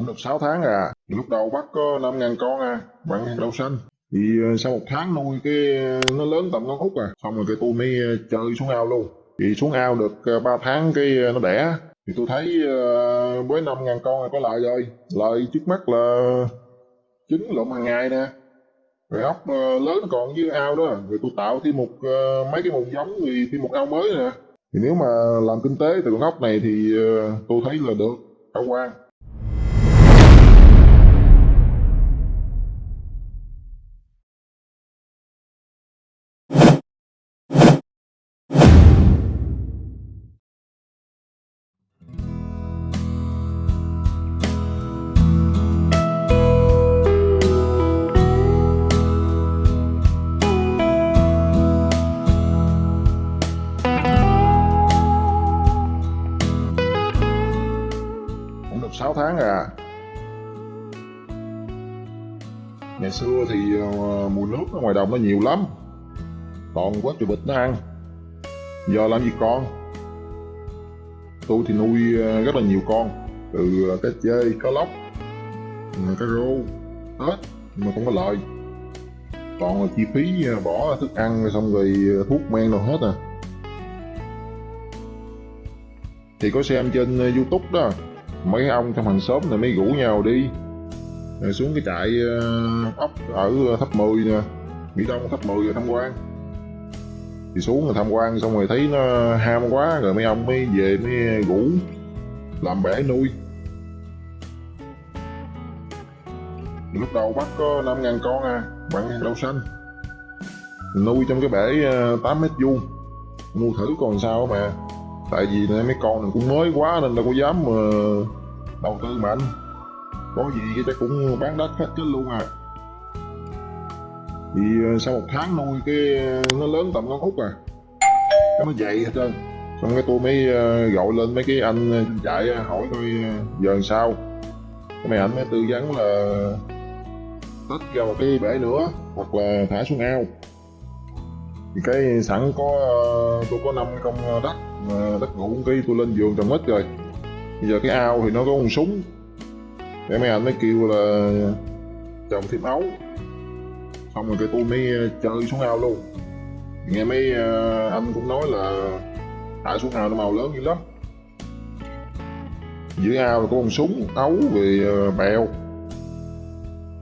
cũng được 6 tháng à. Lúc đầu bắt có 5 ngàn con à bạn đầu xanh. Thì ờ, sau một tháng nuôi cái ờ, nó lớn tầm con út à. Xong rồi cái tôi mới ờ, chơi xuống ao luôn. Thì xuống ao được 3 tháng cái nó đẻ. Thì tôi thấy với 5 ngàn con là có lợi rồi. Lợi trước mắt là trứng lộn hàng ngày nè. Rồi ốc lớn còn dưới ao đó. Rồi tôi tạo thêm một mấy cái mùng giống thì thêm một ao mới nè. Thì nếu mà làm kinh tế từ con ốc này thì tôi thấy là được, khả quan. Ngày xưa thì ờ, mùi nước ở ngoài đồng nó nhiều lắm. Toàn quá trời bịch nó ăn. Giờ làm gì con tôi thì nuôi ờ, rất là nhiều con. Từ ờ, cá chê cá lóc ừ, cá rô hết nhưng mà không có lợi. Còn là chi phí ờ, bỏ thức ăn xong rồi thuốc men đâu hết à. Thì có xem trên youtube đó. Mấy ông trong hàng xóm này mới rủ nhau đi rồi xuống cái trại ờ, ốc. ở tháp 10 nè. Mỹ Đông tháp 10 rồi tham quan. Thì xuống rồi tham quan xong rồi thấy nó ham quá rồi mấy ông mới về mới rủ làm bể nuôi. Lúc đầu bắt có 5 ngàn con à bạn đậu xanh. Nuôi trong cái bể ờ, 8 mét vuông. Mua thử còn sao mà tại vì mấy con này cũng mới quá nên đâu có dám mà đầu tư mạnh có gì cái chắc cũng bán đất hết chết luôn à. Thì ờ, sau một tháng nuôi cái ờ, nó lớn tầm con út à. Cái nó dậy hết trơn. Xong cái tôi mới ờ, gọi lên mấy cái anh chạy hỏi tôi giờ làm sao. Cái mấy anh mới tư vấn là tách ra một cái bể nữa hoặc là thả xuống ao. Thì cái sẵn có tôi có năm công đất đất ngủ cái tôi lên giường trồng mít rồi. Bây giờ cái ao thì nó có con súng để mấy anh mới kêu là chồng thêm ấu xong rồi cái tôi mới ờ, chơi xuống ao luôn. Nghe mấy ờ, anh cũng nói là thả xuống ao nó màu lớn dữ lắm. Dưới ao là có con súng, ấu về ờ, bèo.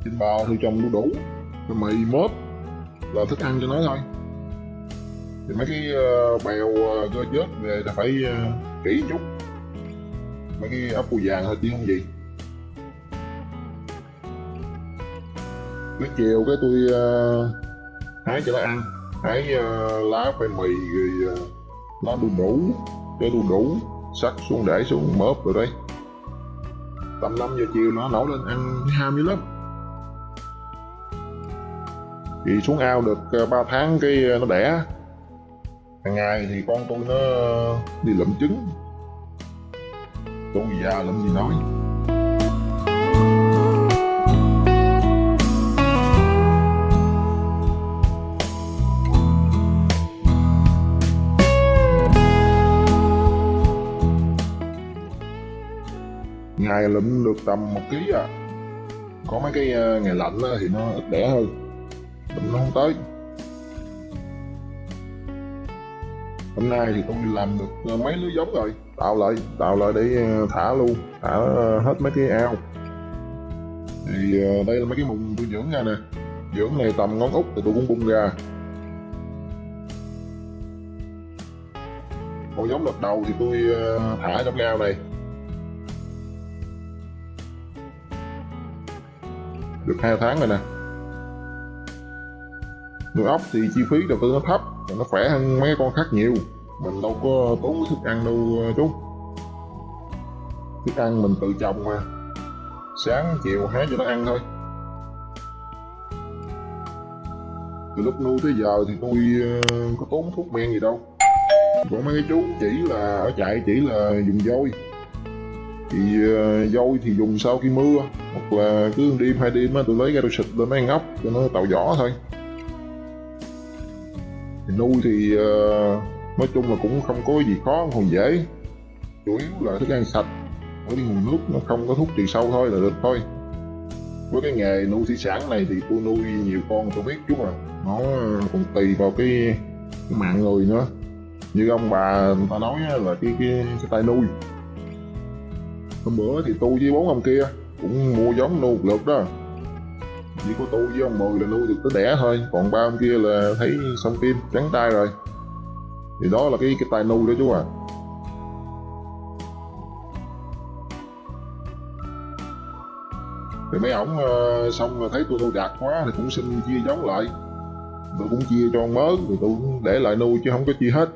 Trên bò thì trồng đu đủ mì mớp là thức ăn cho nó thôi. Thì mấy cái bèo cơ chết về là phải kỹ chút. Mấy cái ốc bù vàng thôi chứ không gì. Buổi chiều cái tôi uh, hái cho nó ăn. Hái uh, lá khoai mì rồi uh, lá đu đủ. Cái đu đủ sắc xuống để xuống mớp rồi đây tầm 5 giờ chiều nó nổi lên ăn ham dữ lắm. Thì xuống ao được 3 tháng cái nó đẻ. Hàng ngày thì con tôi nó đi lượm trứng. Tôi già lượm gì nói. Ngày lụm được tầm một ký à. Có mấy cái ờ, ngày lạnh thì nó ít đẻ hơn. Lụm nó không tới. Hôm nay thì tôi làm được ờ, mấy lứa giống rồi. Tạo lại tạo lại để ờ, thả luôn, thả hết mấy cái ao. Thì đây là mấy cái mùng tôi dưỡng ra nè. Dưỡng này tầm ngón út thì tôi cũng bung ra. Con giống đợt đầu thì tôi thả trong cái ao này. Được hai tháng rồi nè. Nuôi ốc thì chi phí đầu tư nó thấp, và nó khỏe hơn mấy con khác nhiều. Mình đâu có tốn thức ăn đâu ờ, chú. Thức ăn mình tự trồng mà. Sáng, chiều hái cho nó ăn thôi. Từ lúc nuôi tới giờ thì tôi ờ, có tốn thuốc men gì đâu. Có mấy cái chú chỉ là ở chạy chỉ là dùng vôi thì ờ, uh, vôi thì dùng sau khi mưa? Hoặc là cứ đêm hai đêm á tôi lấy ra tôi xịt lên mấy con ốc cho nó tạo vỏ thôi. Thì nuôi thì uh, nói chung là cũng không có gì khó còn dễ. Chủ yếu là thức ăn sạch. Ở cái nguồn nước nó không có thuốc trừ sâu thôi là được thôi. Với cái nghề nuôi thủy sản này thì tôi nuôi nhiều con tôi biết chú mà nó còn tùy vào cái, cái mạng người nữa. Như ông bà người ta nói là cái cái, cái tay nuôi hôm bữa thì tôi với bốn ông kia cũng mua giống nuôi một lượt đó. Chỉ có tôi với ông mười là nuôi được tới đẻ thôi. Còn ba ông kia là thấy xong tim trắng tay rồi. Thì đó là cái cái tay nuôi đó chú à. Thì mấy ổng ờ, xong rồi thấy tôi tôi đạt quá thì cũng xin chia giống lại. Tôi cũng chia cho mớ rồi tôi cũng để lại nuôi chứ không có chia hết.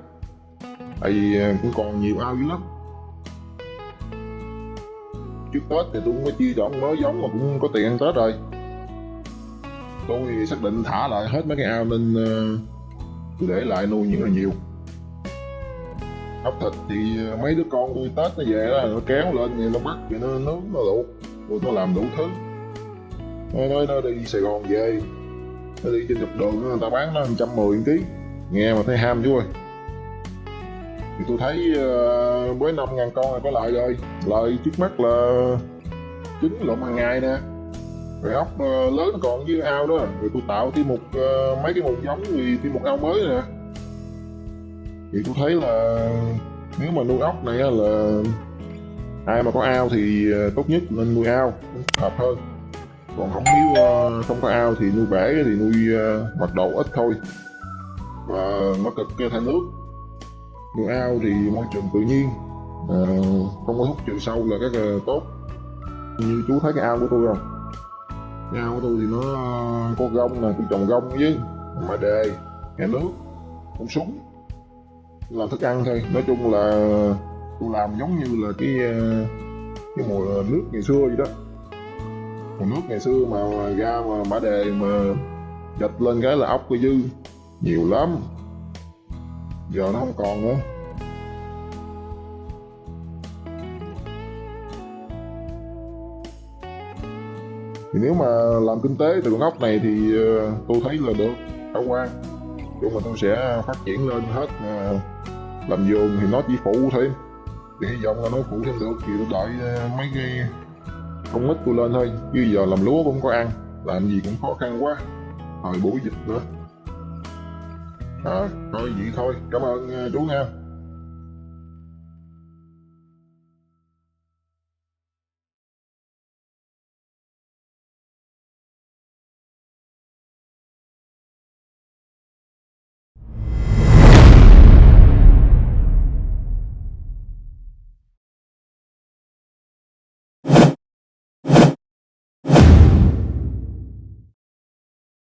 Tại vì ờ, cũng còn nhiều ao dữ lắm trước tết thì tôi cũng có chia cho ông giống mà cũng có tiền ăn tết rồi. Tôi xác định thả lại hết mấy cái ao nên ờ, uh, tôi để lại nuôi những là nhiều. Ốc thịt thì ờ, mấy đứa con tôi tết nó về đó nó kéo lên thì nó bắt thì nó nướng nó luộc rồi nó làm đủ thứ. Nó nói nó đi sài gòn về. Nó đi trên trục đường người ta bán nó trăm mười ký. Nghe mà thấy ham chú ơi thì tôi thấy uh, với năm ngàn con là có lợi rồi. Lợi trước mắt là trứng lộn hàng ngày nè. Rồi ốc uh, lớn còn dưới ao đó. Rồi tôi tạo thêm một uh, mấy cái mùng giống thì thêm một ao mới nè. Thì tôi thấy là nếu mà nuôi ốc này là ai mà có ao thì tốt nhất nên nuôi ao hợp hơn. Còn không nếu không có ao thì nuôi bể thì nuôi mật độ ít thôi. Và nó cực thay nước nuôi ao thì môi trường tự nhiên. À, không có hút trừ sâu là rất là tốt. Như chú thấy cái ao của tôi không? Cái ao của tôi thì nó ờ, có gông nè tôi trồng gông với mà đề nhà nước con súng. Làm thức ăn thôi. Nói chung là tôi làm giống như là cái ờ, cái mùa nước ngày xưa vậy đó. Mùa nước ngày xưa mà ra mà bả đề mà dịch lên cái là ốc cái dư nhiều lắm giờ nó không còn nữa. Thì nếu mà làm kinh tế từ con ốc này thì ờ, tôi thấy là được, khả quan. Chung mà tôi sẽ phát triển lên hết ờ, làm vườn thì nó chỉ phụ thêm thì hy vọng là nó phụ thêm được thì tôi đợi ờ, mấy cái công ích tôi lên thôi. Chứ giờ làm lúa cũng có ăn, làm gì cũng khó khăn quá. Thời buổi dịch nữa. Ờ. đó thôi vậy thôi. Cảm ơn à, chú nha.